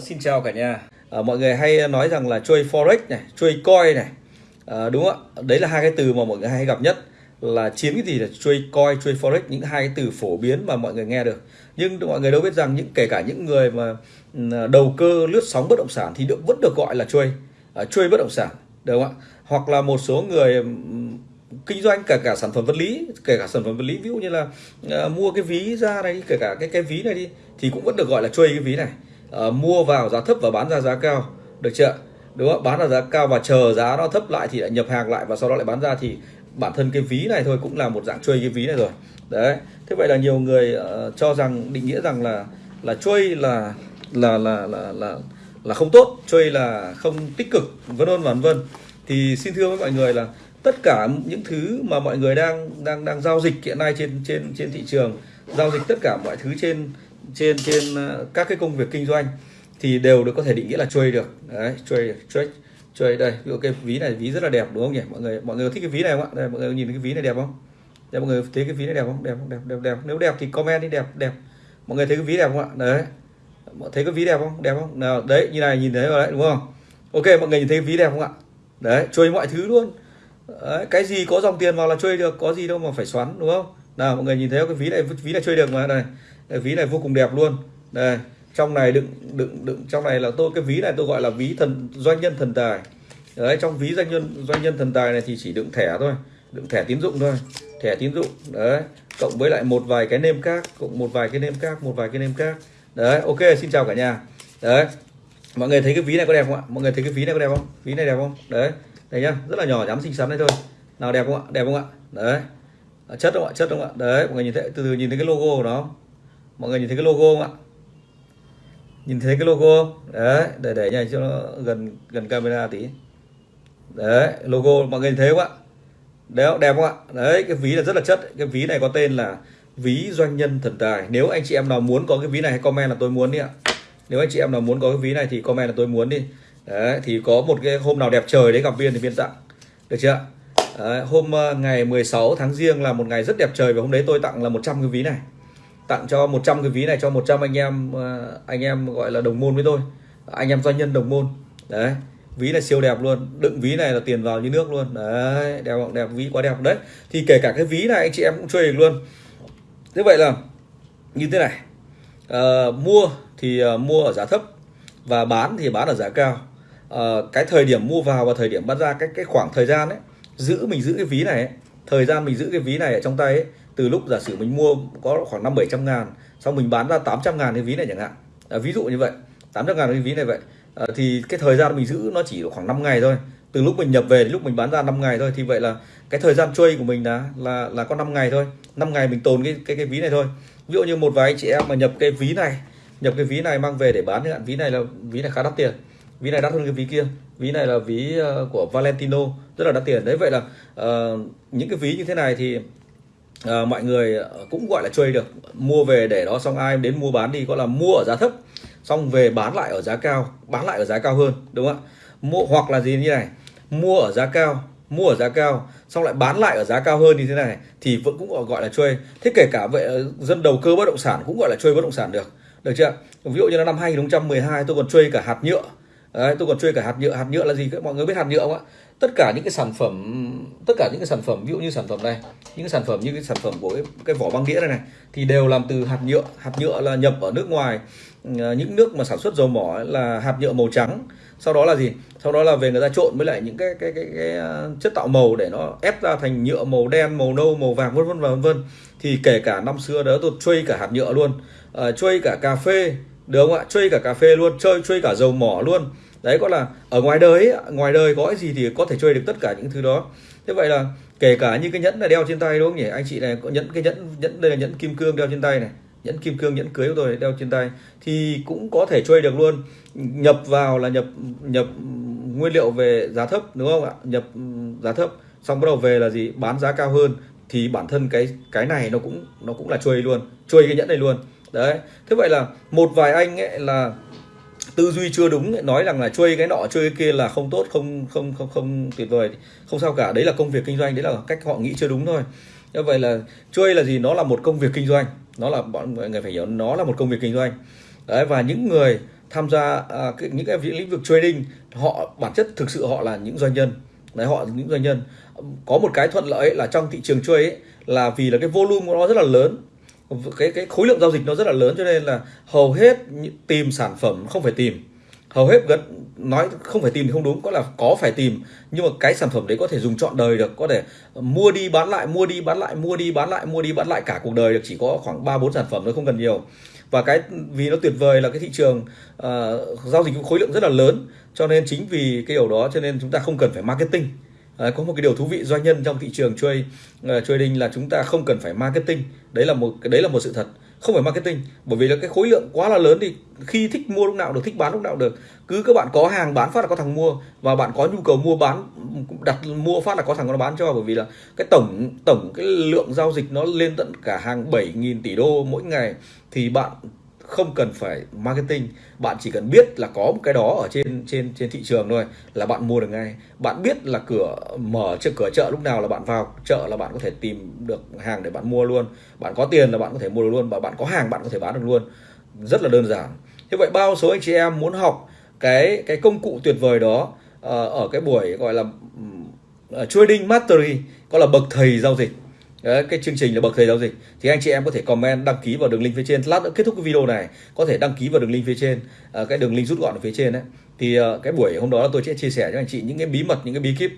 Xin chào cả nhà. À, mọi người hay nói rằng là chơi forex này, chơi coin này, à, đúng không ạ? Đấy là hai cái từ mà mọi người hay gặp nhất là chiến cái gì là chơi coin, chơi forex những hai cái từ phổ biến mà mọi người nghe được. Nhưng mọi người đâu biết rằng những kể cả những người mà ừ, đầu cơ lướt sóng bất động sản thì được vẫn được gọi là chơi, uh, chơi bất động sản, đúng không ạ? Hoặc là một số người ừ, kinh doanh cả cả sản phẩm vật lý kể cả sản phẩm vật lý ví dụ như là uh, mua cái ví ra này kể cả cái cái ví này đi thì cũng vẫn được gọi là chơi cái ví này uh, mua vào giá thấp và bán ra giá cao. Được chưa đúng không bán ra giá cao và chờ giá nó thấp lại thì lại nhập hàng lại và sau đó lại bán ra thì bản thân cái ví này thôi cũng là một dạng chơi cái ví này rồi. Đấy. Thế vậy là nhiều người uh, cho rằng định nghĩa rằng là là chơi là là là là là là không tốt chơi là không tích cực vân vân vân vân. Thì xin thưa với mọi người là tất cả những thứ mà mọi người đang đang đang giao dịch hiện nay trên trên trên thị trường giao dịch tất cả mọi thứ trên trên trên ờ, các cái công việc kinh doanh thì đều được có thể định nghĩa là trade được. Đấy trade trade trade đây. Ví dụ cái ví này ví rất là đẹp đúng không nhỉ? Mọi người mọi người thích cái ví này không ạ? Đây mọi người nhìn cái ví này đẹp không? Đây mọi người thấy cái ví này đẹp không? Đẹp không đẹp đẹp đẹp. Nếu đẹp thì comment đi đẹp đẹp. Mọi người thấy cái ví đẹp không ạ? Đấy. Mọi thấy cái ví đẹp không? Đẹp không? Nào đấy như này nhìn thấy rồi đấy đúng không? Ok mọi người nhìn thấy cái ví đẹp không ạ? Đấy chơi mọi thứ luôn. Đấy, cái gì có dòng tiền vào là chơi được có gì đâu mà phải xoắn đúng không? Nào mọi người nhìn thấy cái ví này ví này chơi được mà đây, ví này vô cùng đẹp luôn. Đây trong này đựng đựng đựng trong này là tôi cái ví này tôi gọi là ví thần doanh nhân thần tài. Đấy trong ví doanh nhân doanh nhân thần tài này thì chỉ đựng thẻ thôi đựng thẻ tín dụng thôi thẻ tín dụng. Đấy cộng với lại một vài cái nêm khác cộng một vài cái nêm khác một vài cái nêm khác. Đấy ok xin chào cả nhà. Đấy mọi người thấy cái ví này có đẹp không ạ? Mọi người thấy cái ví này có đẹp không? Ví này đẹp không? Đấy đây nhá rất là nhỏ nhắn xinh xắn đấy thôi. Nào đẹp không ạ? Đẹp không ạ? Đấy à, chất không ạ? Chất không ạ? Đấy mọi người nhìn thấy từ từ nhìn thấy cái logo của nó mọi người nhìn thấy cái logo không ạ? Nhìn thấy cái logo. Không đấy để để nhảy cho nó gần gần camera tí. Đấy logo mọi người nhìn thấy không ạ? Đấy đẹp không ạ? Đấy cái ví là rất là chất. Cái ví này có tên là ví doanh nhân thần tài. Nếu anh chị em nào muốn có cái ví này hãy comment là tôi muốn đi ạ. Nếu anh chị em nào muốn có cái ví này thì comment là tôi muốn đi. Đấy thì có một cái hôm nào đẹp trời đấy gặp viên thì viên tặng. Được chưa đấy, hôm ờ, ngày 16 tháng riêng là một ngày rất đẹp trời và hôm đấy tôi tặng là 100 cái ví này tặng cho 100 cái ví này cho 100 anh em ờ, anh em gọi là đồng môn với tôi. Anh em doanh nhân đồng môn. Đấy ví là siêu đẹp luôn. Đựng ví này là tiền vào như nước luôn. Đấy đẹp đẹp ví quá đẹp. Đấy thì kể cả cái ví này anh chị em cũng chơi được luôn. Như vậy là như thế này. À, mua thì uh, mua ở giá thấp và bán thì bán ở giá cao. À, cái thời điểm mua vào và thời điểm bán ra cái cái khoảng thời gian ấy giữ mình giữ cái ví này ấy, thời gian mình giữ cái ví này ở trong tay ấy, từ lúc giả sử mình mua có khoảng năm bảy trăm ngàn xong mình bán ra 800 ngàn cái ví này chẳng hạn. À, ví dụ như vậy 800 ngàn cái ví này vậy. À, thì cái thời gian mình giữ nó chỉ khoảng 5 ngày thôi. Từ lúc mình nhập về đến lúc mình bán ra 5 ngày thôi. Thì vậy là cái thời gian chơi của mình là là là có 5 ngày thôi. 5 ngày mình tồn cái cái cái ví này thôi. Ví dụ như một vài chị em mà nhập cái ví này nhập cái ví này mang về để bán hạn ví này là ví này khá đắt tiền. Ví này đắt hơn cái ví kia. Ví này là ví ờ, của Valentino rất là đắt tiền. Đấy vậy là uh, những cái ví như thế này thì à, mọi người cũng gọi là chơi được. Mua về để đó xong ai đến mua bán đi gọi là mua ở giá thấp xong về bán lại ở giá cao bán lại ở giá cao hơn đúng không ạ? Mua hoặc là gì như này mua ở giá cao mua ở giá cao xong lại bán lại ở giá cao hơn như thế này thì vẫn cũng gọi là chơi thế kể cả vậy dân đầu cơ bất động sản cũng gọi là chơi bất động sản được. Được chưa ví dụ như là năm 2012 tôi còn chơi cả hạt nhựa Đấy, tôi còn chơi cả hạt nhựa. Hạt nhựa là gì mọi người biết hạt nhựa không ạ? Tất cả những cái sản phẩm tất cả những cái sản phẩm ví dụ như sản phẩm này những cái sản phẩm như cái sản phẩm của cái, cái vỏ băng đĩa này này thì đều làm từ hạt nhựa. Hạt nhựa là nhập ở nước ngoài. Ờ, những nước mà sản xuất dầu mỏ là hạt nhựa màu trắng. Sau đó là gì? Sau đó là về người ta trộn với lại những cái cái cái, cái, cái chất tạo màu để nó ép ra thành nhựa màu đen màu nâu màu vàng vân vân và vân vân. Thì kể cả năm xưa đó tôi chơi cả hạt nhựa luôn. Uh, cả cà phê được không ạ? Chơi cả cà phê luôn chơi chơi cả dầu mỏ luôn. Đấy có là ở ngoài đời ấy, ngoài đời có cái gì thì có thể chơi được tất cả những thứ đó. Thế vậy là kể cả như cái nhẫn này đeo trên tay đúng không nhỉ? Anh chị này có nhẫn cái nhẫn nhẫn đây là nhẫn kim cương đeo trên tay này. Nhẫn kim cương nhẫn cưới của tôi đeo trên tay thì cũng có thể chơi được luôn. Nhập vào là nhập nhập nguyên liệu về giá thấp đúng không ạ? Nhập giá thấp xong bắt đầu về là gì? Bán giá cao hơn thì bản thân cái cái này nó cũng nó cũng là chơi luôn chơi cái nhẫn này luôn đấy. Thế vậy là một vài anh ấy là tư duy chưa đúng nói rằng là chơi cái nọ chơi cái kia là không tốt không không không không tuyệt vời không sao cả. Đấy là công việc kinh doanh đấy là cách họ nghĩ chưa đúng thôi. Như vậy là chơi là gì? Nó là một công việc kinh doanh. Nó là bọn người phải hiểu nó là một công việc kinh doanh. Đấy và những người tham gia à, cái, những cái lĩnh vực trading họ bản chất thực sự họ là những doanh nhân. Đấy họ là những doanh nhân. Có một cái thuận lợi là trong thị trường chơi ấy, là vì là cái volume của nó rất là lớn cái cái khối lượng giao dịch nó rất là lớn cho nên là hầu hết tìm sản phẩm không phải tìm. Hầu hết gần nói không phải tìm thì không đúng có là có phải tìm nhưng mà cái sản phẩm đấy có thể dùng trọn đời được có thể mua đi bán lại mua đi bán lại mua đi bán lại mua đi bán lại cả cuộc đời được chỉ có khoảng ba bốn sản phẩm thôi không cần nhiều. Và cái vì nó tuyệt vời là cái thị trường uh, giao dịch khối lượng rất là lớn cho nên chính vì cái điều đó cho nên chúng ta không cần phải marketing. Ờ, có một cái điều thú vị doanh nhân trong thị trường chơi uh, ờ, trading là chúng ta không cần phải marketing. Đấy là một đấy là một sự thật. Không phải marketing bởi vì là cái khối lượng quá là lớn thì khi thích mua lúc nào được thích bán lúc nào được. Cứ các bạn có hàng bán phát là có thằng mua và bạn có nhu cầu mua bán đặt mua phát là có thằng nó bán cho. Bởi vì là cái tổng tổng cái lượng giao dịch nó lên tận cả hàng 7.000 tỷ đô mỗi ngày thì bạn không cần phải marketing. Bạn chỉ cần biết là có một cái đó ở trên trên trên thị trường thôi là bạn mua được ngay. Bạn biết là cửa mở trước cửa chợ lúc nào là bạn vào, chợ là bạn có thể tìm được hàng để bạn mua luôn. Bạn có tiền là bạn có thể mua được luôn và bạn có hàng bạn có thể bán được luôn. Rất là đơn giản. Như vậy bao số anh chị em muốn học cái cái công cụ tuyệt vời đó ờ, ở cái buổi gọi là ờ, trading mastery gọi là bậc thầy giao dịch? Đấy, cái chương trình là bậc thầy giao dịch thì anh chị em có thể comment đăng ký vào đường link phía trên. Lát nữa kết thúc cái video này có thể đăng ký vào đường link phía trên à, cái đường link rút gọn ở phía trên đấy thì à, cái buổi hôm đó tôi sẽ chia sẻ cho anh chị những cái bí mật những cái bí kíp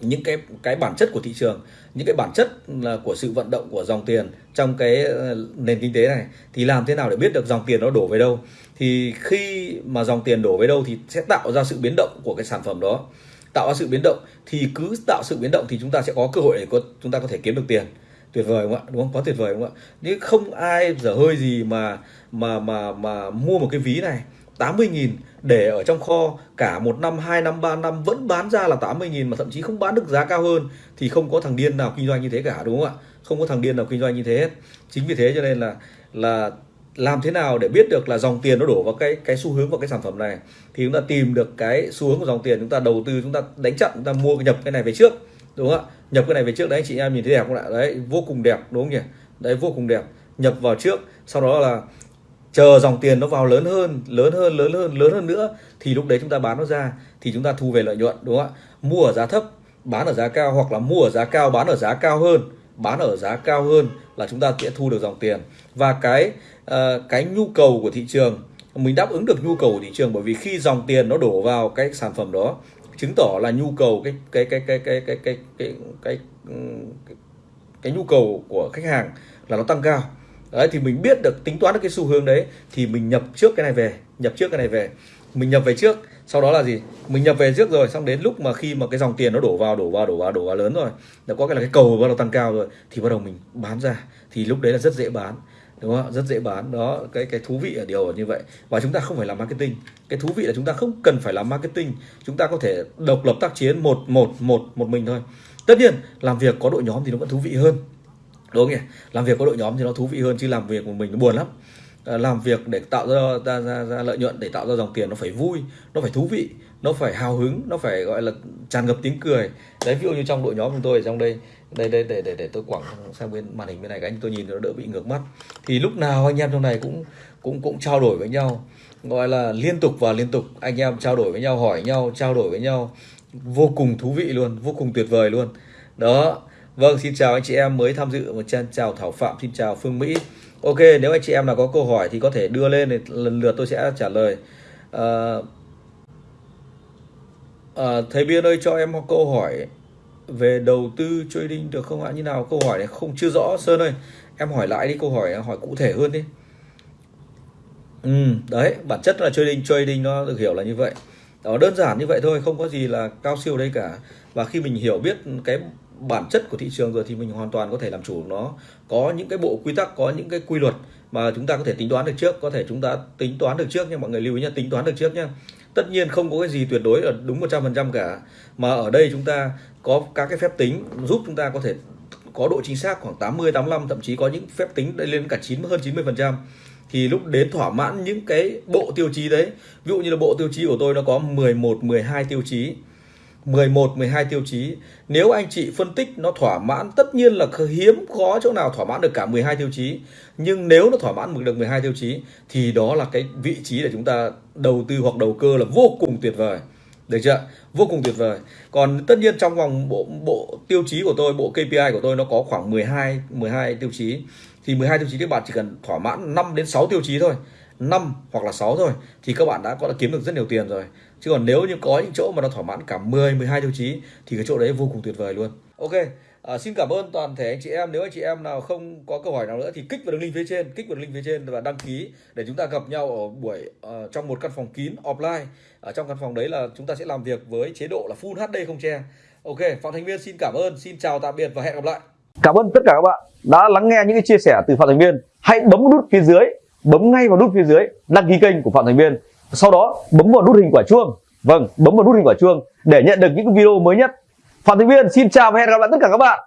những cái cái bản chất của thị trường những cái bản chất là của sự vận động của dòng tiền trong cái à, nền kinh tế này. Thì làm thế nào để biết được dòng tiền nó đổ về đâu? Thì khi mà dòng tiền đổ về đâu thì sẽ tạo ra sự biến động của cái sản phẩm đó tạo ra sự biến động thì cứ tạo sự biến động thì chúng ta sẽ có cơ hội để có chúng ta có thể kiếm được tiền. Tuyệt vời không ạ? Đúng không? Có tuyệt vời không ạ? Nhưng không ai dở hơi gì mà mà mà mà mua một cái ví này. 80.000 để ở trong kho cả một năm, hai năm, ba năm vẫn bán ra là 80.000 mà thậm chí không bán được giá cao hơn thì không có thằng điên nào kinh doanh như thế cả đúng không ạ? Không có thằng điên nào kinh doanh như thế hết. Chính vì thế cho nên là là làm thế nào để biết được là dòng tiền nó đổ vào cái cái xu hướng vào cái sản phẩm này? Thì chúng ta tìm được cái xu hướng của dòng tiền, chúng ta đầu tư, chúng ta đánh chặn, chúng ta mua, nhập cái này về trước, đúng không ạ? Nhập cái này về trước, đấy, anh chị em nhìn thấy đẹp không ạ? Đấy, vô cùng đẹp, đúng không nhỉ? Đấy, vô cùng đẹp. Nhập vào trước, sau đó là chờ dòng tiền nó vào lớn hơn lớn hơn lớn hơn lớn hơn nữa, thì lúc đấy chúng ta bán nó ra, thì chúng ta thu về lợi nhuận, đúng không ạ? Mua ở giá thấp, bán ở giá cao, hoặc là mua ở giá cao, bán ở giá cao hơn, bán ở giá cao hơn là chúng ta sẽ thu được dòng tiền và cái uh, cái nhu cầu của thị trường. Mình đáp ứng được nhu cầu của thị trường bởi vì khi dòng tiền nó đổ vào cái sản phẩm đó chứng tỏ là nhu cầu cái cái cái cái cái cái cái cái cái cái, cái nhu cầu của khách hàng là nó tăng cao. Đấy thì mình biết được tính toán được cái xu hướng đấy thì mình nhập trước cái này về nhập trước cái này về. Mình nhập về trước sau đó là gì? Mình nhập về trước rồi xong đến lúc mà khi mà cái dòng tiền nó đổ vào đổ vào đổ vào đổ vào lớn rồi nó có cái là cái cầu bắt đầu tăng cao rồi thì bắt đầu mình bán ra. Thì lúc đấy là rất dễ bán đúng không rất dễ bán. Đó, cái cái thú vị ở điều như vậy. Và chúng ta không phải làm marketing. Cái thú vị là chúng ta không cần phải làm marketing. Chúng ta có thể độc lập tác chiến một một một một mình thôi. Tất nhiên, làm việc có đội nhóm thì nó vẫn thú vị hơn. Đúng không nhỉ? Làm việc có đội nhóm thì nó thú vị hơn chứ làm việc một mình nó buồn lắm. Ờ, làm việc để tạo ra, ra, ra, ra lợi nhuận để tạo ra dòng tiền nó phải vui nó phải thú vị nó phải hào hứng nó phải gọi là tràn ngập tiếng cười. Đấy ví dụ như trong đội nhóm chúng tôi ở trong đây đây đây để để để tôi quẳng sang bên màn hình bên này các anh tôi nhìn nó đỡ bị ngược mắt. Thì lúc nào anh em trong này cũng cũng cũng trao đổi với nhau gọi là liên tục và liên tục. Anh em trao đổi với nhau hỏi nhau trao đổi với nhau. Vô cùng thú vị luôn vô cùng tuyệt vời luôn. Đó. Vâng xin chào anh chị em mới tham dự một chân chào thảo phạm xin chào phương mỹ ok nếu anh chị em nào có câu hỏi thì có thể đưa lên thì lần lượt tôi sẽ trả lời. À, à, thầy biên ơi cho em một câu hỏi về đầu tư trading được không ạ? Như nào? Câu hỏi này không chưa rõ. Sơn ơi em hỏi lại đi câu hỏi hỏi cụ thể hơn đi. Ừ, đấy bản chất là trading trading nó được hiểu là như vậy. Đó đơn giản như vậy thôi không có gì là cao siêu đây cả. Và khi mình hiểu biết cái bản chất của thị trường rồi thì mình hoàn toàn có thể làm chủ. Nó có những cái bộ quy tắc, có những cái quy luật mà chúng ta có thể tính toán được trước. Có thể chúng ta tính toán được trước nha, mọi người lưu ý nhé tính toán được trước nha. Tất nhiên không có cái gì tuyệt đối là đúng 100% cả. Mà ở đây chúng ta có các cái phép tính giúp chúng ta có thể có độ chính xác khoảng 80 85 thậm chí có những phép tính lên cả 9 hơn 90% thì lúc đến thỏa mãn những cái bộ tiêu chí đấy, ví dụ như là bộ tiêu chí của tôi nó có 11 12 tiêu chí. 11, 12 tiêu chí. Nếu anh chị phân tích nó thỏa mãn, tất nhiên là hiếm có chỗ nào thỏa mãn được cả 12 tiêu chí. Nhưng nếu nó thỏa mãn được 12 tiêu chí thì đó là cái vị trí để chúng ta đầu tư hoặc đầu cơ là vô cùng tuyệt vời. Được chưa? Vô cùng tuyệt vời. Còn tất nhiên trong vòng bộ bộ tiêu chí của tôi, bộ KPI của tôi nó có khoảng 12 12 tiêu chí. Thì 12 tiêu chí các bạn chỉ cần thỏa mãn 5 đến 6 tiêu chí thôi. 5 hoặc là 6 thôi thì các bạn đã có đã kiếm được rất nhiều tiền rồi. Chứ còn nếu như có những chỗ mà nó thỏa mãn cả 10 12 tiêu chí thì cái chỗ đấy vô cùng tuyệt vời luôn. Ok, à, xin cảm ơn toàn thể anh chị em. Nếu anh chị em nào không có câu hỏi nào nữa thì kích vào đường link phía trên, kích vào đường link phía trên và đăng ký để chúng ta gặp nhau ở buổi uh, trong một căn phòng kín offline. Ở trong căn phòng đấy là chúng ta sẽ làm việc với chế độ là full HD không che. Ok, Phạm Thành Viên xin cảm ơn, xin chào tạm biệt và hẹn gặp lại. Cảm ơn tất cả các bạn đã lắng nghe những cái chia sẻ từ Phạm Thành Viên. Hãy bấm nút phía dưới, bấm ngay vào nút phía dưới đăng ký kênh của Phạm Thành Viên. Sau đó bấm vào nút hình quả chuông. Vâng, bấm vào nút hình quả chuông để nhận được những video mới nhất. Phạm Thành Viên xin chào và hẹn gặp lại tất cả các bạn.